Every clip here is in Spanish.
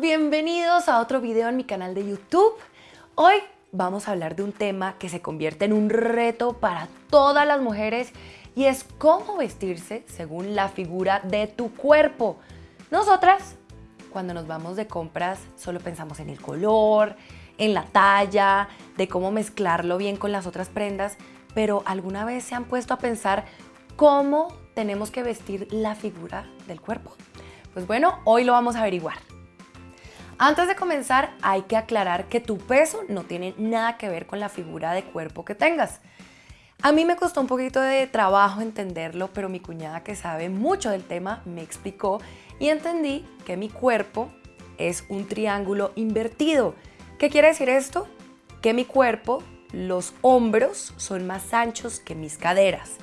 bienvenidos a otro video en mi canal de YouTube. Hoy vamos a hablar de un tema que se convierte en un reto para todas las mujeres y es cómo vestirse según la figura de tu cuerpo. Nosotras, cuando nos vamos de compras, solo pensamos en el color, en la talla, de cómo mezclarlo bien con las otras prendas, pero ¿alguna vez se han puesto a pensar cómo tenemos que vestir la figura del cuerpo? Pues bueno, hoy lo vamos a averiguar. Antes de comenzar, hay que aclarar que tu peso no tiene nada que ver con la figura de cuerpo que tengas. A mí me costó un poquito de trabajo entenderlo, pero mi cuñada que sabe mucho del tema me explicó y entendí que mi cuerpo es un triángulo invertido. ¿Qué quiere decir esto? Que mi cuerpo, los hombros son más anchos que mis caderas.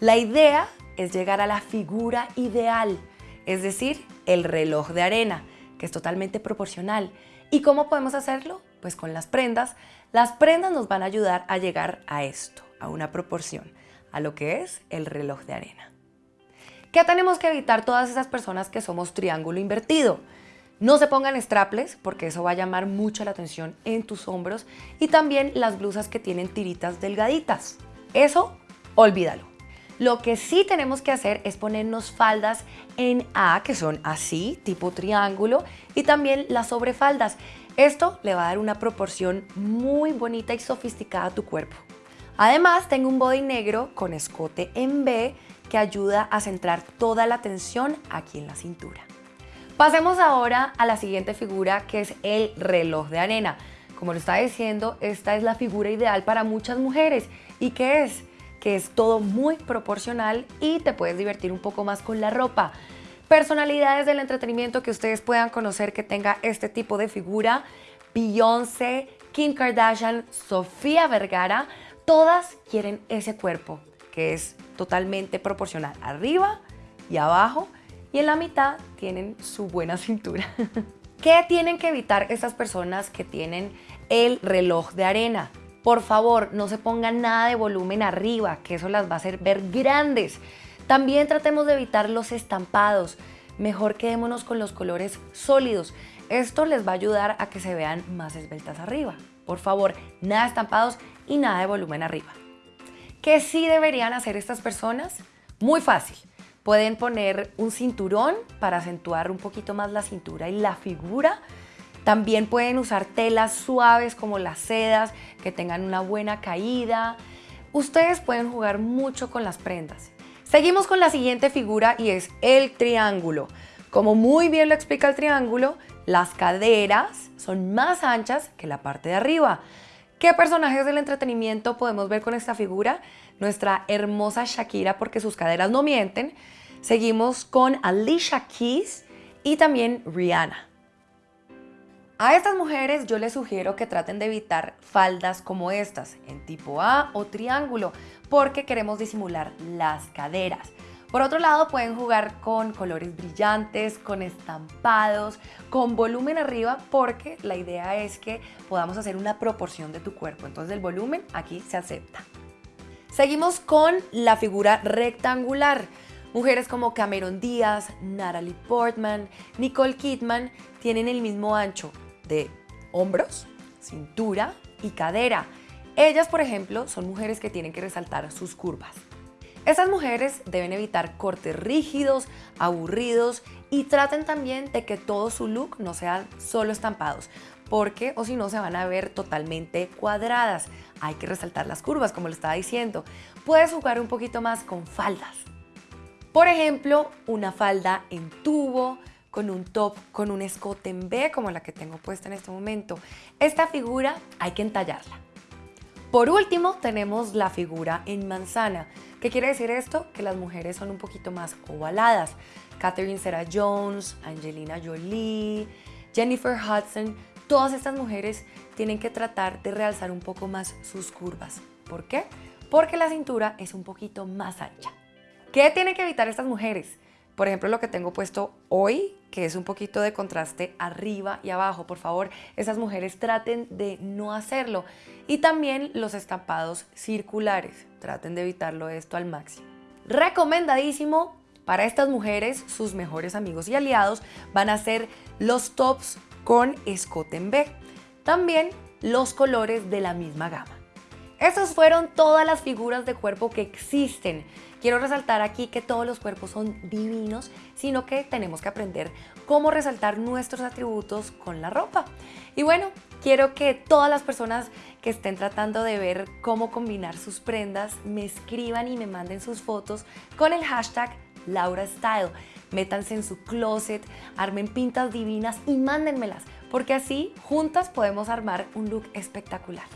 La idea es llegar a la figura ideal, es decir, el reloj de arena, que es totalmente proporcional. ¿Y cómo podemos hacerlo? Pues con las prendas. Las prendas nos van a ayudar a llegar a esto, a una proporción, a lo que es el reloj de arena. ¿Qué tenemos que evitar todas esas personas que somos triángulo invertido? No se pongan straples porque eso va a llamar mucho la atención en tus hombros y también las blusas que tienen tiritas delgaditas. Eso, olvídalo. Lo que sí tenemos que hacer es ponernos faldas en A, que son así, tipo triángulo, y también las sobrefaldas. Esto le va a dar una proporción muy bonita y sofisticada a tu cuerpo. Además, tengo un body negro con escote en B que ayuda a centrar toda la atención aquí en la cintura. Pasemos ahora a la siguiente figura que es el reloj de arena. Como lo estaba diciendo, esta es la figura ideal para muchas mujeres. ¿Y qué es? Que es todo muy proporcional y te puedes divertir un poco más con la ropa. Personalidades del entretenimiento que ustedes puedan conocer que tenga este tipo de figura, Beyoncé, Kim Kardashian, Sofía Vergara, todas quieren ese cuerpo que es totalmente proporcional arriba y abajo y en la mitad tienen su buena cintura. ¿Qué tienen que evitar estas personas que tienen el reloj de arena? Por favor, no se pongan nada de volumen arriba, que eso las va a hacer ver grandes. También tratemos de evitar los estampados. Mejor quedémonos con los colores sólidos. Esto les va a ayudar a que se vean más esbeltas arriba. Por favor, nada estampados y nada de volumen arriba. ¿Qué sí deberían hacer estas personas? Muy fácil. Pueden poner un cinturón para acentuar un poquito más la cintura y la figura también pueden usar telas suaves como las sedas, que tengan una buena caída. Ustedes pueden jugar mucho con las prendas. Seguimos con la siguiente figura y es el triángulo. Como muy bien lo explica el triángulo, las caderas son más anchas que la parte de arriba. ¿Qué personajes del entretenimiento podemos ver con esta figura? Nuestra hermosa Shakira porque sus caderas no mienten. Seguimos con Alicia Keys y también Rihanna. A estas mujeres yo les sugiero que traten de evitar faldas como estas, en tipo A o triángulo, porque queremos disimular las caderas. Por otro lado, pueden jugar con colores brillantes, con estampados, con volumen arriba, porque la idea es que podamos hacer una proporción de tu cuerpo. Entonces el volumen aquí se acepta. Seguimos con la figura rectangular. Mujeres como Cameron Díaz, Natalie Portman, Nicole Kidman tienen el mismo ancho, de hombros, cintura y cadera. Ellas, por ejemplo, son mujeres que tienen que resaltar sus curvas. Esas mujeres deben evitar cortes rígidos, aburridos y traten también de que todo su look no sean solo estampados, porque o si no se van a ver totalmente cuadradas. Hay que resaltar las curvas, como le estaba diciendo. Puedes jugar un poquito más con faldas. Por ejemplo, una falda en tubo, con un top, con un escote en B como la que tengo puesta en este momento. Esta figura hay que entallarla. Por último tenemos la figura en manzana. ¿Qué quiere decir esto? Que las mujeres son un poquito más ovaladas. Catherine Zeta-Jones, Angelina Jolie, Jennifer Hudson, todas estas mujeres tienen que tratar de realzar un poco más sus curvas. ¿Por qué? Porque la cintura es un poquito más ancha. ¿Qué tienen que evitar estas mujeres? Por ejemplo, lo que tengo puesto hoy, que es un poquito de contraste arriba y abajo. Por favor, esas mujeres traten de no hacerlo. Y también los estampados circulares. Traten de evitarlo esto al máximo. Recomendadísimo Para estas mujeres, sus mejores amigos y aliados van a ser los tops con escote en B. También los colores de la misma gama. Esas fueron todas las figuras de cuerpo que existen. Quiero resaltar aquí que todos los cuerpos son divinos, sino que tenemos que aprender cómo resaltar nuestros atributos con la ropa. Y bueno, quiero que todas las personas que estén tratando de ver cómo combinar sus prendas me escriban y me manden sus fotos con el hashtag LauraStyle. Métanse en su closet, armen pintas divinas y mándenmelas, porque así juntas podemos armar un look espectacular.